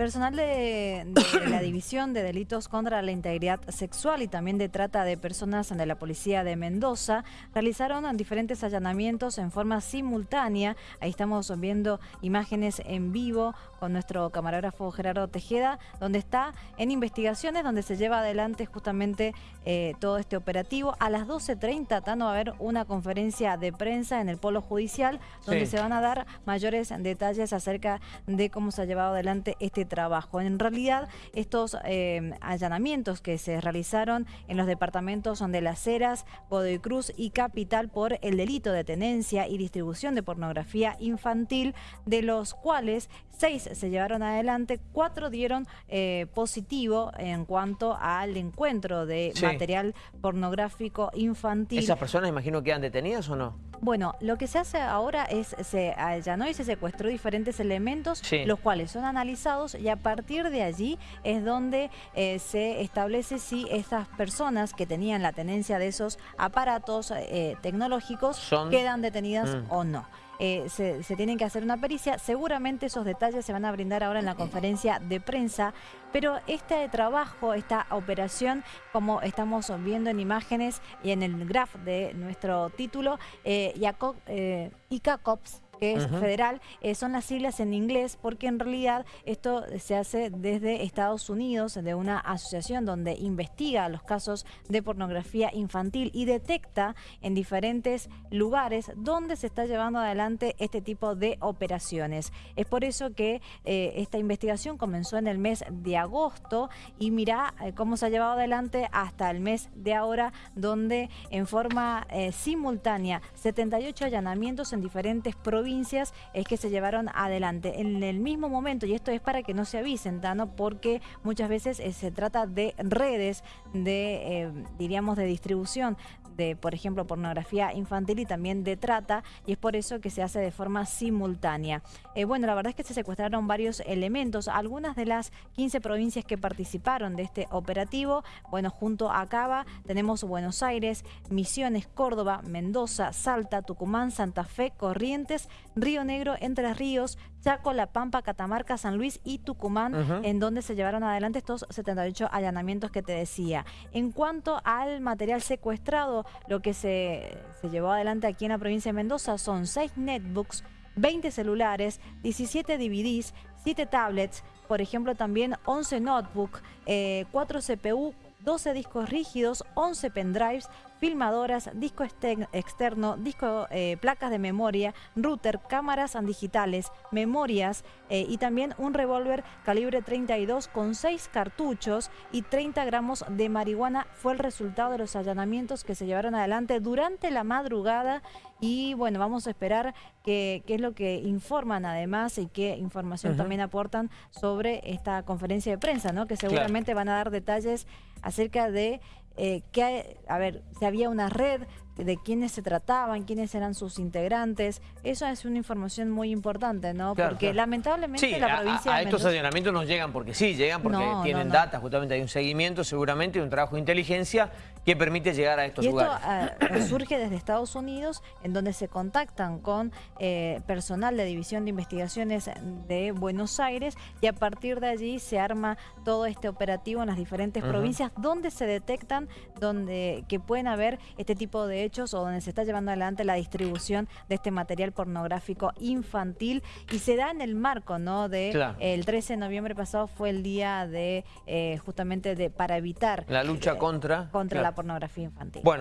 Personal de, la División de Delitos contra la Integridad Sexual y también de trata de personas de la Policía de Mendoza realizaron diferentes allanamientos en forma simultánea. Ahí estamos viendo imágenes en vivo con nuestro camarógrafo Gerardo Tejeda, donde está en investigaciones, donde se lleva adelante justamente eh, todo este operativo. A las 12.30, Tano, va a haber una conferencia de prensa en el Polo Judicial, donde se van a dar mayores detalles acerca de cómo se ha llevado adelante este trabajo. En realidad, estos eh, allanamientos que se realizaron en los departamentos de Las Heras, Godoy Cruz y Capital por el delito de tenencia y distribución de pornografía infantil, de los cuales seis se llevaron adelante, cuatro dieron eh, positivo en cuanto al encuentro de material pornográfico infantil. ¿Esas personas imagino que quedan detenidas o no? Bueno, lo que se hace ahora es, se allanó y se secuestró diferentes elementos, los cuales son analizados y a partir de allí es donde eh, se establece si estas personas que tenían la tenencia de esos aparatos eh, tecnológicos quedan detenidas mm. o no. Eh, se, tienen que hacer una pericia. Seguramente esos detalles se van a brindar ahora en la conferencia de prensa, pero este trabajo, esta operación, como estamos viendo en imágenes y en el graph de nuestro título, eh, ICACOPS, que es federal, eh, son las siglas en inglés porque en realidad esto se hace desde Estados Unidos, de una asociación donde investiga los casos de pornografía infantil y detecta en diferentes lugares donde se está llevando adelante este tipo de operaciones. Es por eso que eh, esta investigación comenzó en el mes de agosto y mira eh, cómo se ha llevado adelante hasta el mes de ahora, donde en forma simultánea 78 allanamientos en diferentes provincias es que se llevaron adelante en el mismo momento, y esto es para que no se avisen, Tano, porque muchas veces eh, se trata de redes de, eh, diríamos, de distribución de, por ejemplo, pornografía infantil y también de trata, y es por eso que se hace de forma simultánea. Eh, bueno, la verdad es que se secuestraron varios elementos, algunas de las 15 provincias que participaron de este operativo, bueno, junto a Cava tenemos Buenos Aires, Misiones, Córdoba, Mendoza, Salta, Tucumán, Santa Fe, Corrientes, Río Negro, Entre Ríos, Chaco, La Pampa, Catamarca, San Luis y Tucumán, en donde se llevaron adelante estos 78 allanamientos que te decía. En cuanto al material secuestrado, lo que se, se llevó adelante aquí en la provincia de Mendoza son 6 netbooks, 20 celulares, 17 DVDs, 7 tablets, por ejemplo también 11 notebooks, 4 eh, CPU, 12 discos rígidos, 11 pendrives, filmadoras, disco externo, disco, eh, placas de memoria, router, cámaras digitales, memorias eh, y también un revólver calibre 32 con 6 cartuchos y 30 gramos de marihuana fue el resultado de los allanamientos que se llevaron adelante durante la madrugada. Y bueno, vamos a esperar qué es lo que informan además y qué información también aportan sobre esta conferencia de prensa, ¿no? que seguramente van a dar detalles acerca de eh, que, a ver, si había una red de quiénes se trataban, quiénes eran sus integrantes. Eso es una información muy importante, ¿no? porque lamentablemente la provincia a, estos allanamientos no llegan porque sí, llegan porque tienen data, justamente hay un seguimiento seguramente y un trabajo de inteligencia que permite llegar a estos y lugares. Esto eh, surge desde Estados Unidos, en donde se contactan con eh, personal de División de Investigaciones de Buenos Aires y a partir de allí se arma todo este operativo en las diferentes provincias donde se detectan donde que pueden haber este tipo de hechos o donde se está llevando adelante la distribución de este material pornográfico infantil y se da en el marco no de el 13 de noviembre pasado fue el día de eh, justamente de para evitar la lucha contra contra la pornografía infantil. Bueno.